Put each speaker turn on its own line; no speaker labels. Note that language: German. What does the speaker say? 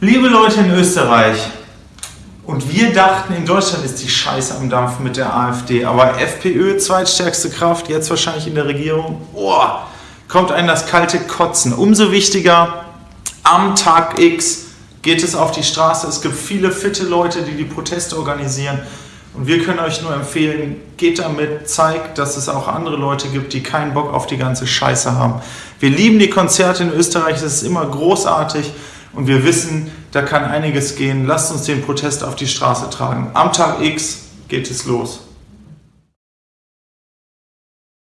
Liebe Leute in Österreich, und wir dachten, in Deutschland ist die Scheiße am Dampf mit der AfD, aber FPÖ, zweitstärkste Kraft, jetzt wahrscheinlich in der Regierung, oh, kommt einem das kalte Kotzen. Umso wichtiger, am Tag X geht es auf die Straße. Es gibt viele fitte Leute, die die Proteste organisieren. Und wir können euch nur empfehlen, geht damit, zeigt, dass es auch andere Leute gibt, die keinen Bock auf die ganze Scheiße haben. Wir lieben die Konzerte in Österreich, es ist immer großartig und wir wissen, da kann einiges gehen. Lasst uns den Protest auf die Straße tragen. Am Tag X geht es los.